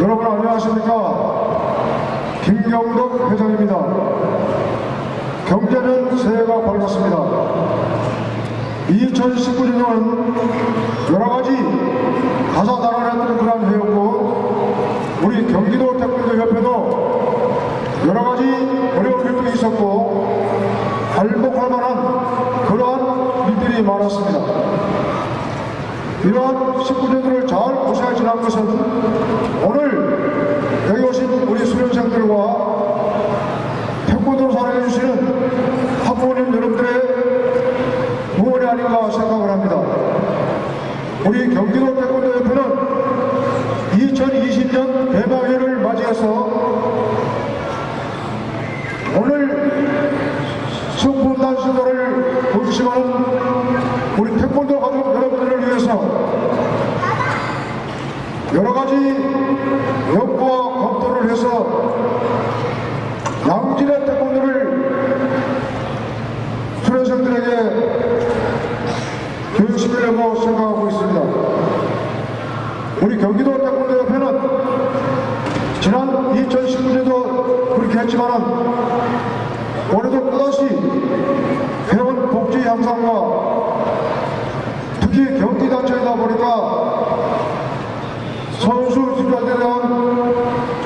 여러분 안녕하십니까? 김경덕 회장입니다. 경제는 새해가 밝았습니다. 2019년은 여러가지 다사다난했던 그런 해였고 우리 경기도 태권도 협회도 여러가지 어려운 일도 있었고 발목할 만한 그러한 일들이 많았습니다 이러한 19년도를 잘 고생해 지난 것은 오늘 여기 오신 우리 수련생들과 태권도를 사랑해주시는 학부모님 여러분들의 응원이 아닌가 생각을 합니다. 우리 경기도 태권도 협회는 2020년 대망회를 맞이해서 오늘 승분단 시도를 보시는 우리 태권도 가족 여러분들을 위해서 여러 가지 연구와 검토를 해서 양질의 태권도를 수련생들에게 교육시키려고 생각하고 있습니다. 우리 경기도 태권도 협회는 지난 2019년도 그렇게 했지만 올해도 또다시 회원 복지 향상과 특히 경기단체이다 보니까 선수 지도자들에 대한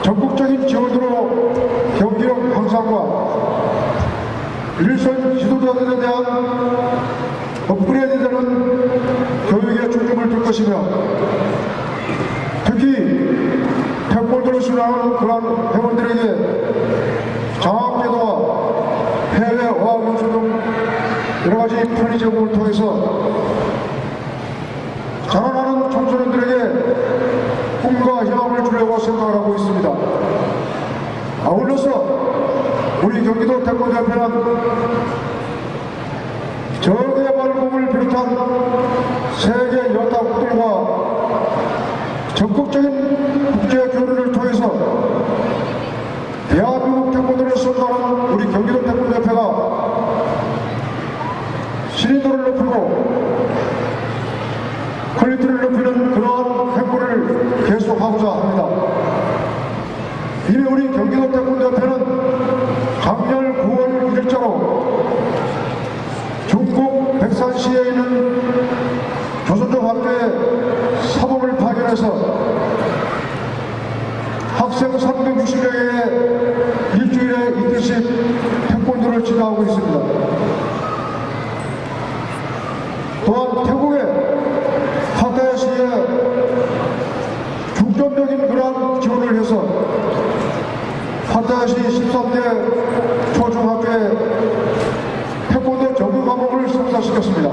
적극적인 지원으로 경기력 향상과 일선 지도자들에 대한 업그레이드되는 교육에 중점을 둘 것이며 특히 태권도를 수련하는 그런 회원들에게 장학제도와 해외 어학 연수 등 여러 가지 편의 제공을 통해서 자라나는 청소년들에게 꿈과 희망을 주려고 생각을 하고 있습니다. 아울러서 우리 경기도 태권도 협회는 저개발국을 비롯한 세계 여타국들과 적극적인 국제 교류를 통해서 대한민국 태권도를 선도하는 우리 경기도 태권도 협회가 신인도를 높이고 quality를 높이는 계속하고자 합니다. 이미 우리 경기도 태권도 협회는 작년 9월 1일자로 중국 백산시에 있는 학교의 사범을 파견해서 학생 360명에게 일주일에 이틀씩 태권도를 지도하고 있습니다. 또한 태국의 파타야시에 중점적인 그러한 지원을 해서 파타야시 13대 초중학교에 태권도 정규 과목을 성사시켰습니다.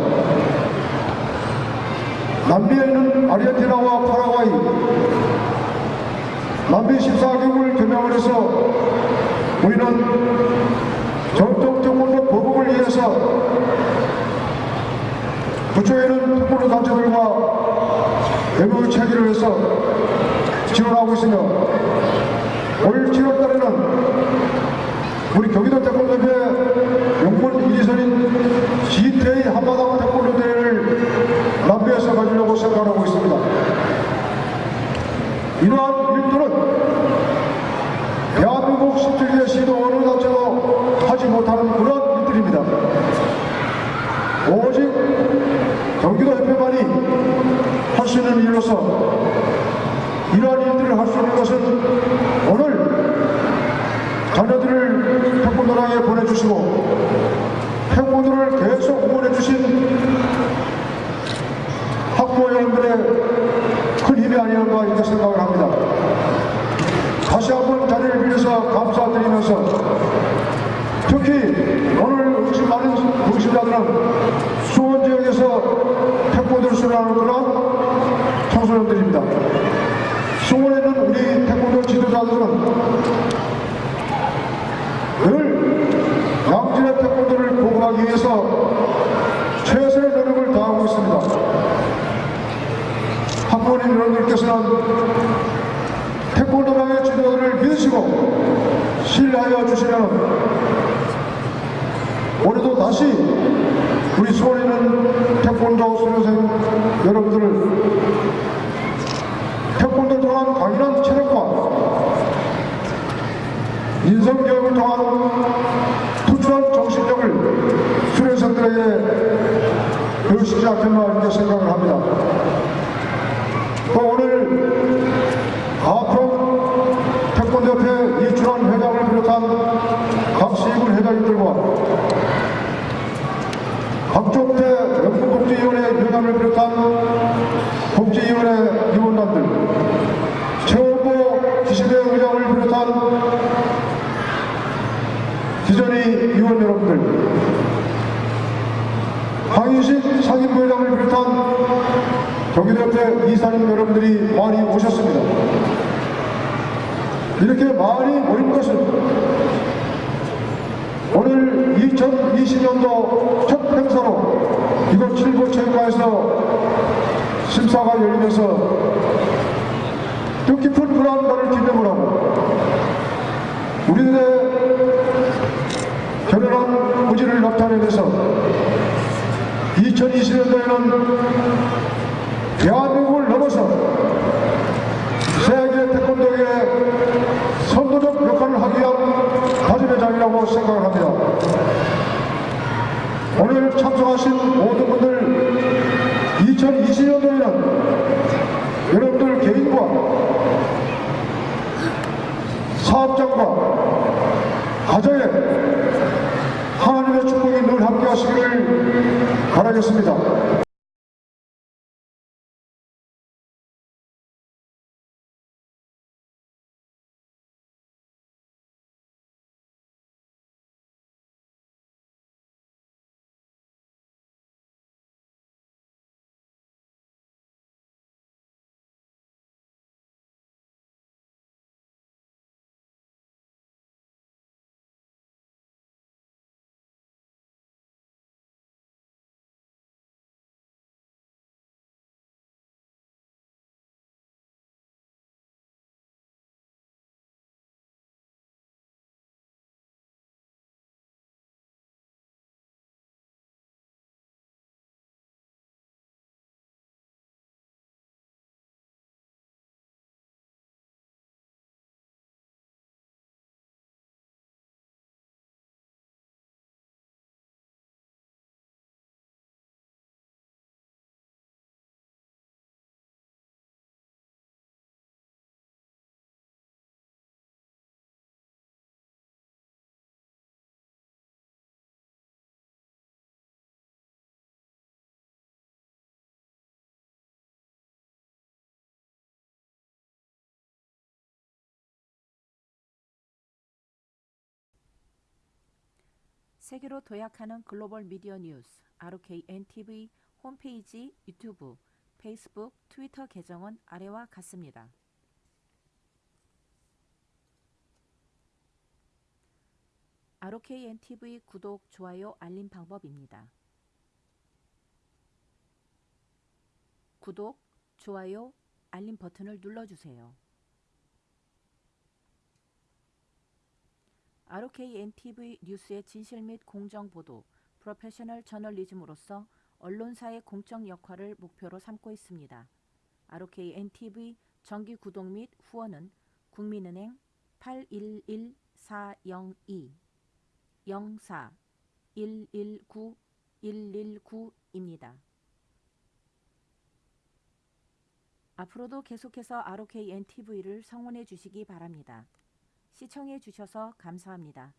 남미에 있는 아르헨티나와 파라과이, 남미 14개국을 겨냥을 해서 우리는 전통 태권도 보복을 위해서 부처에는 태권도 단체들과 외부 체계를 해서 지원하고 있으며 올 7월달에는 우리 경기도 태권도회 용문 1위선인 G-테이 한바닥 태권도 대회를 남비에서 가지려고 생각하고 있습니다. 이러한 일들은 대한민국 17개 시도 어느 단체도 하지 못하는 그런 일들입니다. 오직 경기도 협회만이 할 수 이러한 일들을 할 수 있는 것은 오늘 자녀들을 태권도랑에 보내주시고 태권도를 계속 응원해 주신 학부모 여러분들의 큰 힘이 아니었나 이렇게 생각을 합니다. 다시 한번 자리를 빌려서 감사드리면서 특히 오늘 오신 많은 동심자들은 수원 지역에서 태권도를 수련하는 그런 청소년들입니다. 수원에 있는 우리 태권도 지도자들은 늘 양질의 태권도를 보급하기 위해서 최선의 노력을 다하고 있습니다. 학부모님 여러분들께서는 태권도방의 지도를 믿으시고 신뢰하여 주시면 올해도 다시 우리 수원에 있는 태권도 수련생 여러분들을 또한 강인한 체력과 인성교육을 통한 투철한 정신력을 수련생들에게 배우시지 않겠나 이렇게 생각을 합니다. 또 오늘 가평 태권도협회 이준환 회장을 비롯한 각 세군 회장님들과 각종 대 연구복지위원회 위원장을 비롯한 복지위원회 위원단들 최고보 기시대 의장을 비롯한 기전의 위원 여러분들 강인식 상임부회장을 비롯한 경기도협회 이사님 여러분들이 많이 오셨습니다. 이렇게 많이 모인 것은 오늘 2020년도 첫 행사로 이곳 칠보체육관에서 심사가 열리면서 뜻깊은 불안감을 기념을 하고 우리들의 결연한 의지를 나타내면서 2020년도에는 대한민국을 넘어서 세계 태권도의 선도적 역할을 하기 위한 다짐의 장이라고 생각을 합니다. 오늘 참석하신 모든 분들 2020년도에는 여러분들 개인과 사업장과 가정에 하나님의 축복이 늘 함께 하시기를 바라겠습니다. 세계로 도약하는 글로벌 미디어 뉴스 RKNTV 홈페이지, 유튜브, 페이스북, 트위터 계정은 아래와 같습니다. RKNTV 구독, 좋아요, 알림 방법입니다. 구독, 좋아요, 알림 버튼을 눌러주세요. RKNTV 뉴스의 진실 및 공정 보도, 프로페셔널 저널리즘으로서 언론사의 공적 역할을 목표로 삼고 있습니다. RKNTV 정기 구독 및 후원은 국민은행 811402 04 119 119입니다. 앞으로도 계속해서 RKNTV를 성원해 주시기 바랍니다. 시청해 주셔서 감사합니다.